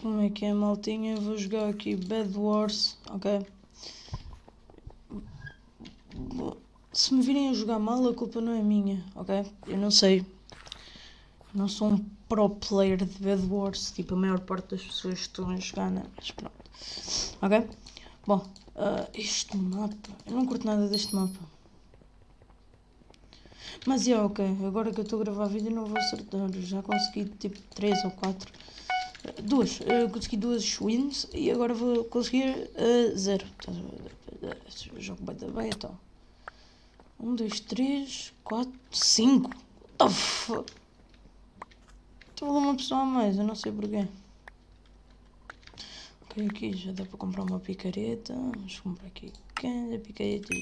Como é que é, maltinha? Vou jogar aqui Bad Wars, ok? Se me virem a jogar mal, a culpa não é minha, ok? Eu não sei. não sou um pro player de Bad Wars, tipo a maior parte das pessoas estão a jogar, né? Mas pronto. Ok? Bom, uh, este mapa. Eu não curto nada deste mapa. Mas é ok, agora que eu estou a gravar vídeo não vou acertar. Já consegui tipo 3 ou 4 duas, eu consegui duas wins e agora vou conseguir uh, zero. Jogo dar bem então. Um, dois, três, quatro, cinco. What the fuck? Estou uma pessoa a mais, eu não sei porquê. Ok, aqui já dá para comprar uma picareta. Vamos comprar aqui cada picareta.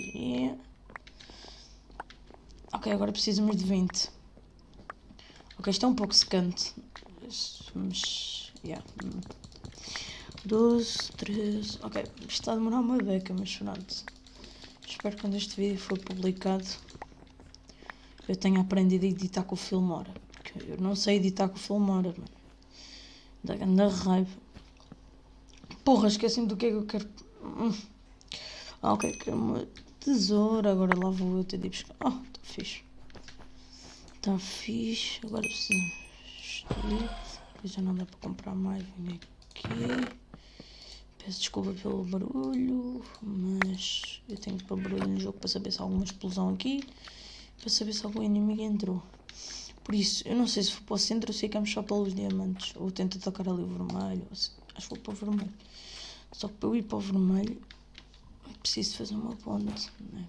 Ok, agora precisamos de 20. Ok, isto é um pouco secante. Mas Yeah. 12, 13. Ok, está a demorar uma beca, mas pronto. Espero que quando este vídeo for publicado eu tenha aprendido a editar com o Filmora. Eu não sei editar com o Filmora, mano. Da grande raiva. Porra, esqueci-me do que é que eu quero. Hum. Ah, ok, quero uma tesoura. Agora lá vou eu ter de buscar. Oh, está fixe. Está fixe. Agora preciso já não dá para comprar mais. Vem aqui. Peço desculpa pelo barulho, mas eu tenho que pôr barulho no jogo para saber se há alguma explosão aqui. Para saber se algum inimigo entrou. Por isso, eu não sei se for para o centro ou ficamos só pelos diamantes. Ou tento atacar ali o vermelho. Acho que vou para o vermelho. Só que para eu ir para o vermelho, preciso fazer uma ponte. Né?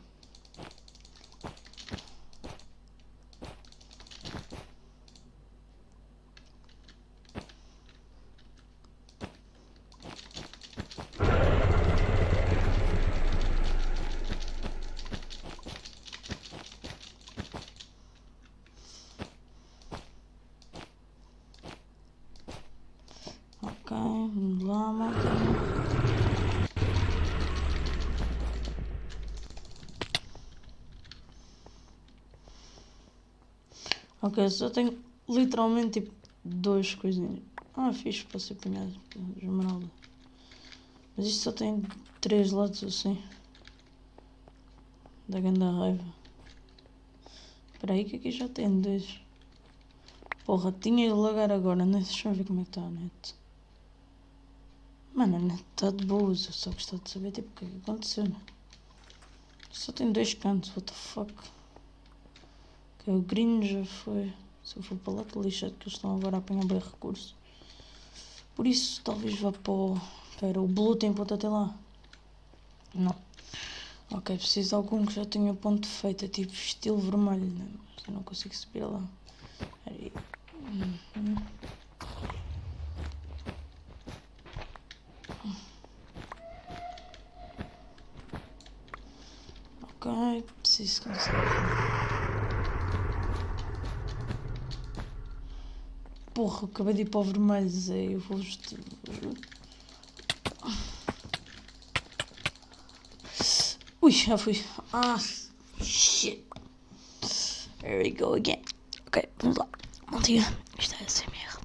Ok, só tenho literalmente tipo duas coisinhas. Ah, fixe para ser apanhado esmeralda. Mas isto só tem três lados assim. Da grande raiva. Espera aí que aqui já tem dois. Porra, tinha de lagar agora, né? Deixa eu ver como é que está a net. Mano, a net está de boas, eu só gostava de saber tipo o que é que aconteceu, né? Só tem dois cantos, what the fuck. Que o green já foi. Se eu for para lá, estou lixado que eles estão agora a apanhar bem recurso. Por isso, talvez vá para o... Espera, o blue tem ponto até lá? Não. Ok, preciso de algum que já tenha ponto feito, tipo estilo vermelho, né? Eu não consigo subir lá. Aí. Uhum. Ok, preciso conseguir. Porra, acabei de ir para o vermelho, Zé. Eu vou. Ui, já fui. Ah, shit. There we go again. Ok, vamos lá. Maltinha, isto é SMR.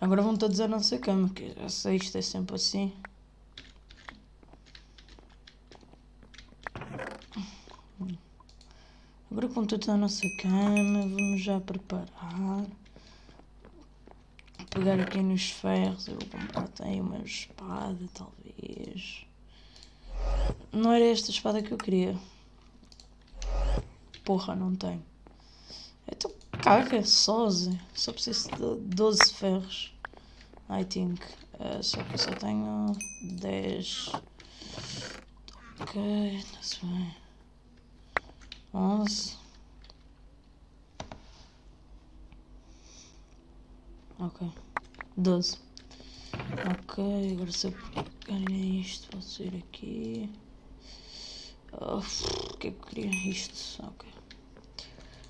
Agora vão todos à nossa cama, que já sei, isto é sempre assim. Agora com tudo nossa cama, vamos já preparar. Pegar aqui nos ferros, eu vou comprar até uma espada, talvez. Não era esta espada que eu queria. Porra, não tem. Então caga, só, só preciso de 12 ferros. I think. Uh, só que eu só tenho 10. Ok, está-se bem onze ok. Doze. Ok agora se eu pegar isto posso sair aqui. O que é que eu queria? Isto ok.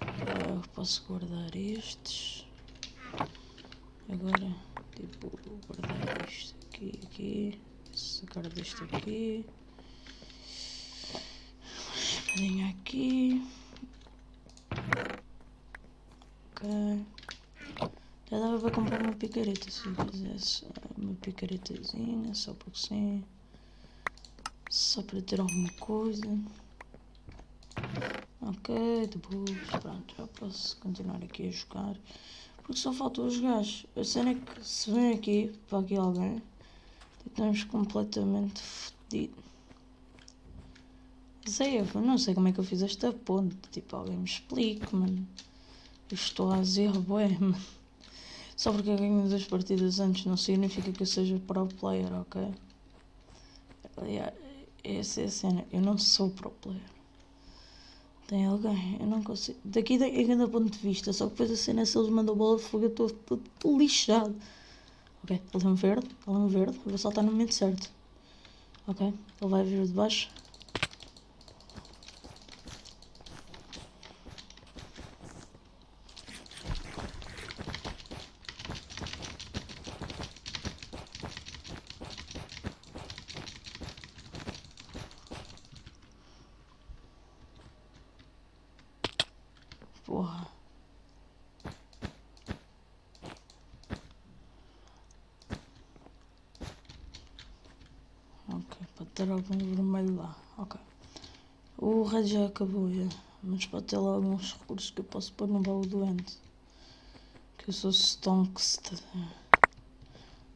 Uh, posso guardar estes. Agora tipo guardar isto aqui aqui. Sacar deste aqui. Bocadinho aqui. Ok. Já dava para comprar uma picareta se eu quisesse. Uma picaretazinha, só porque sim. Só para ter alguma coisa. Ok, depois, pronto, já posso continuar aqui a jogar. Porque só faltam os gajos. A cena é que se vem aqui, para aqui alguém, estamos completamente fodidos. Sei, eu não sei como é que eu fiz esta ponte. Tipo, alguém me explique, mano. Eu estou a zero, bué, mano. Só porque eu ganho duas partidas antes não significa que eu seja pro player, ok? Essa é a cena. Eu não sou pro player. Tem alguém, eu não consigo. Daqui é grande ponto de vista, só que depois a cena se eles mandam bola de fogo eu estou lixado. Ok, ele tem um verde, ele tem um verde, eu vou saltar no momento certo. Ok, ele vai vir de baixo. Porra. Ok, pode ter algum vermelho lá. Ok. O red já acabou, já. Mas pode ter lá alguns recursos que eu posso pôr no baú doente. Que eu sou stonkster.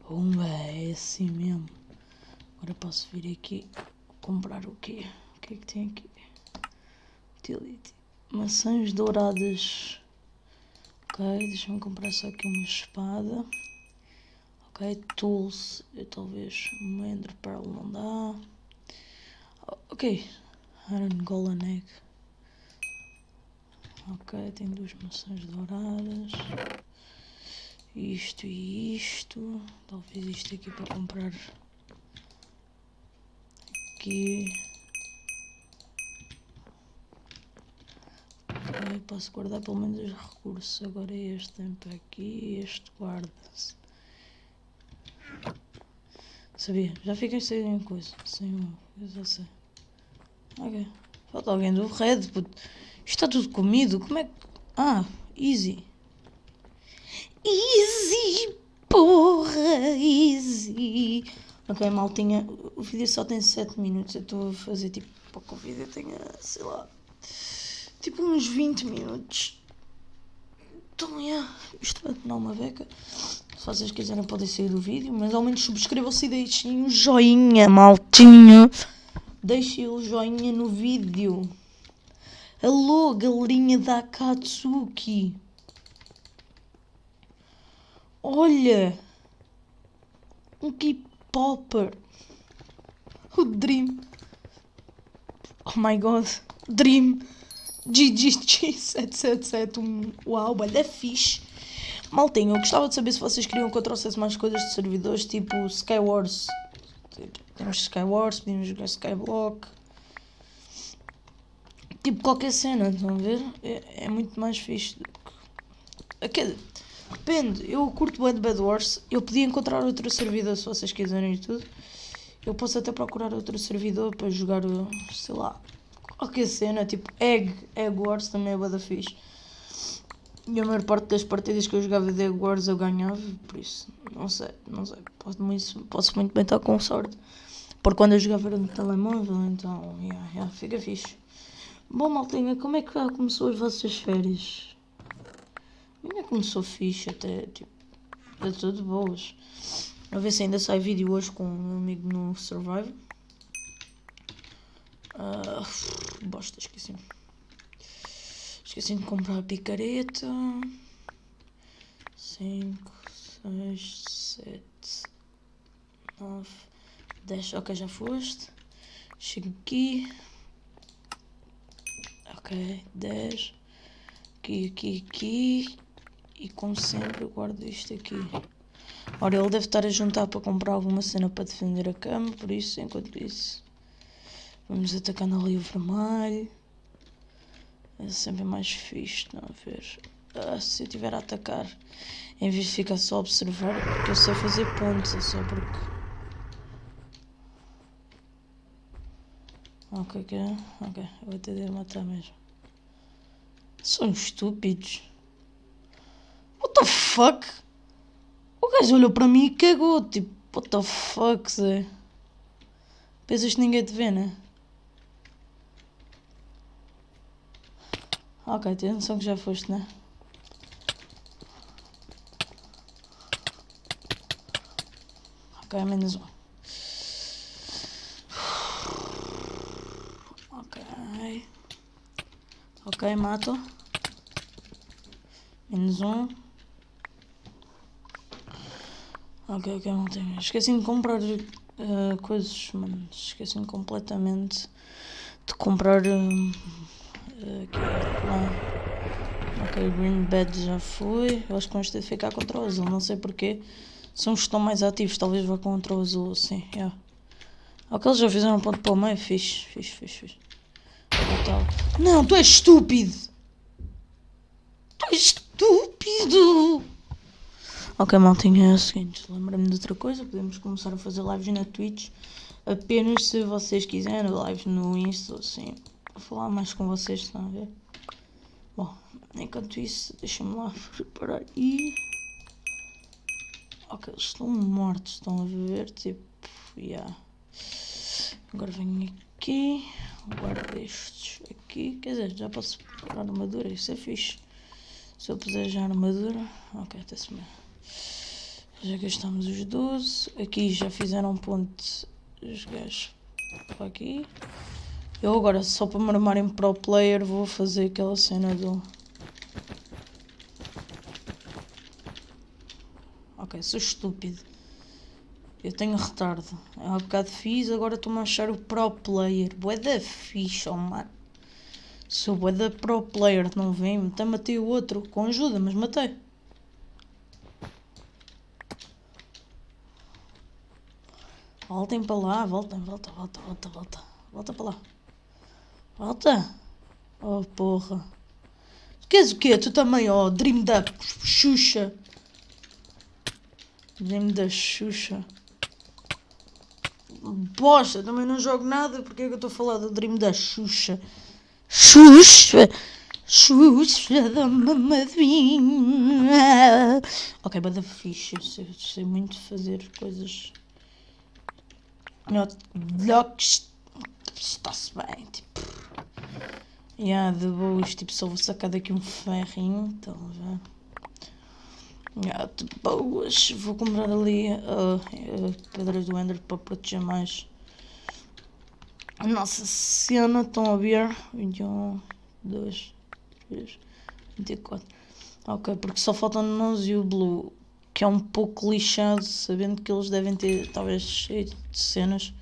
Uma, é assim mesmo. Agora posso vir aqui comprar o quê? O que é que tem aqui? Utility. Maçãs douradas. Ok, deixa-me comprar só aqui uma espada. Ok, tools. Eu talvez uma ender pearl não dá. Ok, iron golden egg. Ok, tem duas maçãs douradas. Isto e isto. Talvez isto aqui para comprar. Aqui. Posso guardar pelo menos os recursos. Agora este tem para aqui, este guarda-se. Sabia, já fiquei sem coisa. Sem uma, eu já sei. Ok. Falta alguém do red, puto. Está tudo comido, como é que... Ah, easy. Easy, porra, easy. Ok, maltinha, o vídeo só tem 7 minutos. Eu estou a fazer tipo para que o vídeo tenha, sei lá, tipo uns 20 minutos. Então, yeah, isto vai tornar uma beca. Se vocês quiserem podem sair do vídeo, mas ao menos subscrevam-se e deixem um joinha, maltinho. Deixem o joinha no vídeo. Alô, galerinha da Akatsuki. Olha! Um K-Popper. O Dream. Oh my god. Dream. GGG777. Um, uau, olha, fixe. Maltinho, eu gostava de saber se vocês queriam que eu trouxesse mais coisas de servidores, tipo Skywars. Temos Skywars, podemos jogar Skyblock. Tipo qualquer cena, estão a ver? É, é muito mais fixe do que. Aquele... Depende, eu curto bem de Bad Wars. Eu podia encontrar outro servidor se vocês quiserem e tudo. Eu posso até procurar outro servidor para jogar, sei lá, qualquer cena, tipo Egg, Egg Wars também é bada fixe. E a maior parte das partidas que eu jogava de Egg Wars eu ganhava, por isso, não sei, não sei, posso muito, posso muito bem estar com sorte. Porque quando eu jogava era no telemóvel, então, yeah, yeah, fica fixe. Bom, maltinha, como é que começou as vossas férias? Ainda começou fixe até, tipo, é tudo boas. A ver se ainda sai vídeo hoje com um amigo no Survival. Uh, bosta, esqueci. Esqueci de comprar a picareta. 5, 6, 7, 9, 10. Ok, já foste. Chego aqui. Ok, 10. Aqui, aqui, aqui. E como sempre eu guardo isto aqui. Ora, ele deve estar a juntar para comprar alguma cena para defender a cama, por isso, enquanto isso, vamos atacando ali o vermelho. É sempre mais fixe, não a ver? Ah, se eu estiver a atacar, em vez de ficar só a observar, porque eu sei fazer pontos, é só porque... Ok, ok, ok, eu vou ter de matar mesmo. São estúpidos. the fuck? O gajo olhou para mim e cagou. Tipo, what the fuck, Zé? Pensas que ninguém te vê, né? Ok, tens noção que já foste, né? Ok, menos um. Ok. Ok, mato. Menos um. Ok, ok, tenho. Esqueci de comprar uh, coisas, mano. Esqueci-me completamente de comprar. Uh, aqui, lá. Ok, Green Bed já foi. Eu acho que vamos ter de ficar contra o azul, não sei porquê. São os que estão mais ativos, talvez vá contra o azul, assim, yeah. Ok, eles já fizeram um ponto para o meio, fixe, fixe, fixe, fixe. Não, tu és estúpido! Tu és estúpido! Ok, maltinha, é o seguinte, lembra-me de outra coisa, podemos começar a fazer lives na Twitch, apenas se vocês quiserem, lives no Insta, assim, falar mais com vocês, estão a ver? Bom, enquanto isso, deixa-me lá preparar e... Ok, eles estão mortos, estão a ver, tipo, yeah. Agora venho aqui, guardo estes aqui, quer dizer, já posso preparar armadura, isso é fixe. Se eu puser já armadura, ok, está-se bem. Já gastamos os 12, aqui já fizeram ponto os gajos para aqui. Eu agora, só para me armarem pro player, vou fazer aquela cena do... Ok, sou estúpido. Eu tenho retardo. Há um bocado fiz, agora estou-me a achar o pro player. Boa da ficha, oh, mano. Sou boa da pro player, não vem? Até matei o outro com ajuda, mas matei. Voltem para lá, voltem, volta, volta, volta, volta. Volta para lá. Volta. Oh, porra. Queres o quê? Tu também, ó, oh, Dream da Xuxa. Dream da Xuxa. Bosta, também não jogo nada. Porque é que eu estou a falar do Dream da Xuxa? Xuxa! Xuxa da mamadinha. Ok, bada fixe. Eu sei, sei muito fazer coisas. Blocks. Está-se bem, tipo. Yeah, de boas, tipo, só vou sacar daqui um ferrinho, então, já. Yeah, de boas, vou comprar ali uh, uh, pedras do Ender para proteger mais a nossa cena. Estão a ver? 21, 2, 3, 24. Ok, porque só faltam nós e o Blue, que é um pouco lixado, sabendo que eles devem ter talvez cheio de cenas,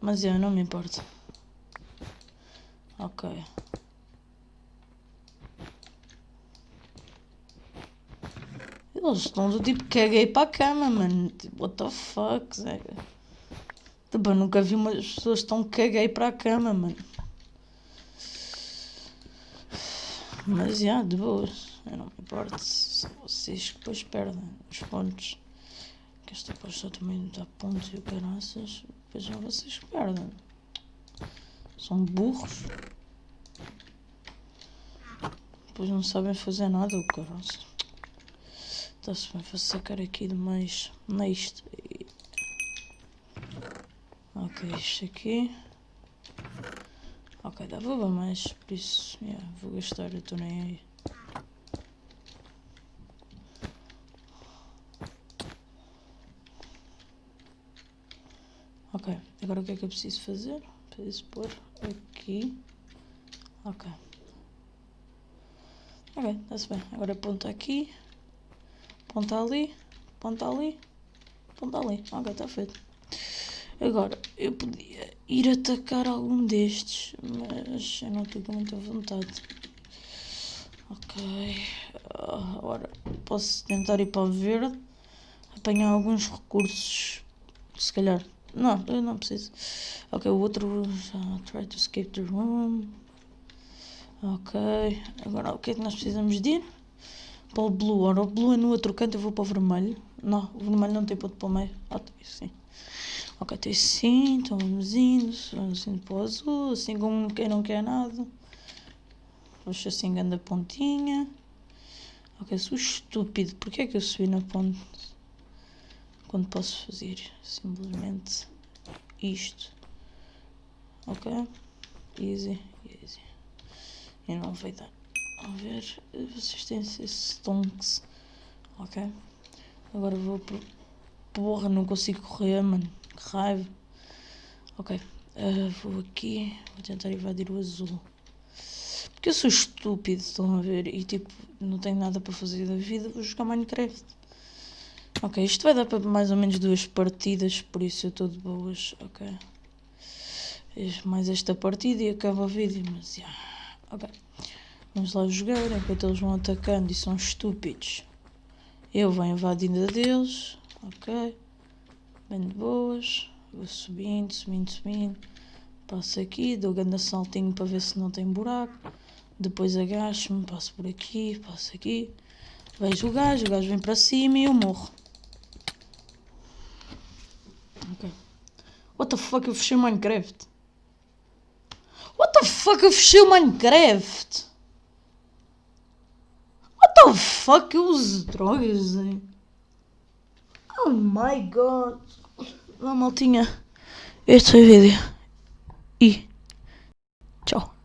mas eu não me importo. Ok. Eles estão do tipo caguei para a cama, mano. Tipo, what the fuck, Zé. Tipo, nunca vi umas pessoas tão caguei para a cama, mano. Mas, já, yeah, de boas. Eu não me importo. São vocês depois perdem os pontos. Que esta aposta também dá pontos e o caraças. Depois são vocês que perdem. São burros. Depois não sabem fazer nada, o caraças. Está-se bem, vou sacar aqui de mais neste. Ok, isto aqui. Ok, dá vou mais, por isso yeah, vou gastar, eu estou nem aí. Ok, agora o que é que eu preciso fazer? Preciso pôr aqui. Ok. Ok, está-se bem. Agora aponta aqui. Ponta ali, ponta ali, ponta ali. Ok, está feito. Agora, eu podia ir atacar algum destes, mas eu não estou com muita vontade. Ok. Agora, posso tentar ir para o verde, apanhar alguns recursos. Se calhar. Não, eu não preciso. Ok, o outro. Uh, try to escape the room. Ok. Agora, o que é que nós precisamos de ir? para o blue. Ora, o blue é no outro canto, eu vou para o vermelho. Não, o vermelho não tem ponto para o meio. Ah, tem sim. Ok, tem sim, então vamos indo, vamos indo para o azul, assim como quem não quer nada. Puxa assim, grande pontinha. Ok, sou estúpido. Porquê é que eu subi na ponte? Quando posso fazer simplesmente isto. Ok? Easy, easy. E não vai dar. A ver, vocês têm esses stonks. Ok? Agora vou pro... Porra, não consigo correr, mano. Que raiva. Ok. Uh, vou aqui. Vou tentar invadir o azul. Porque eu sou estúpido, estão a ver? E tipo, não tenho nada para fazer da vida, vou jogar Minecraft. Ok, isto vai dar para mais ou menos duas partidas, por isso eu estou de boas. Ok. Mais esta partida e acaba o vídeo, mas. Yeah. Ok. Vamos lá jogar enquanto eles vão atacando e são estúpidos. Eu vou invadindo a deles. Ok. Bem de boas. Vou subindo, subindo, subindo. Passo aqui, dou grande saltinho para ver se não tem buraco. Depois agacho-me, passo por aqui, passo aqui. Vejo o gajo, o gajo vem para cima e eu morro. Ok. What the fuck, eu fechei o Minecraft. What the fuck, eu fechei o Minecraft. What the fuck, eu uso drogas, hein? Oh my god. Vá, maltinha. Este foi o vídeo. E tchau.